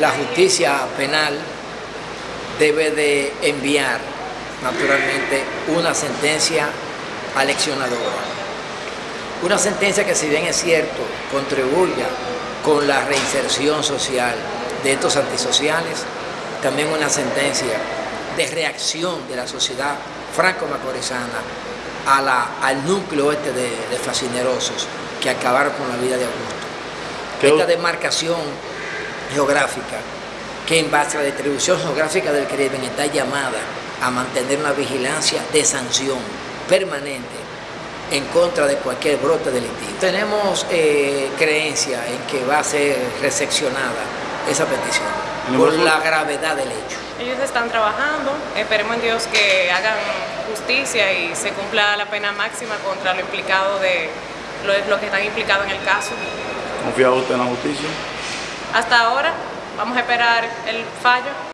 la justicia penal debe de enviar naturalmente una sentencia aleccionadora. Una sentencia que si bien es cierto contribuya con la reinserción social de estos antisociales, también una sentencia de reacción de la sociedad franco-macorizana al núcleo este de, de fascinerosos que acabaron con la vida de Augusto. Esta demarcación geográfica que en base a la distribución geográfica del crimen está llamada a mantener una vigilancia de sanción permanente en contra de cualquier brote delictivo. Tenemos eh, creencia en que va a ser recepcionada esa petición por la gravedad del hecho. Ellos están trabajando, esperemos en Dios que hagan justicia y se cumpla la pena máxima contra lo implicado de los que están implicados en el caso. ¿Confía usted en la justicia? Hasta ahora, vamos a esperar el fallo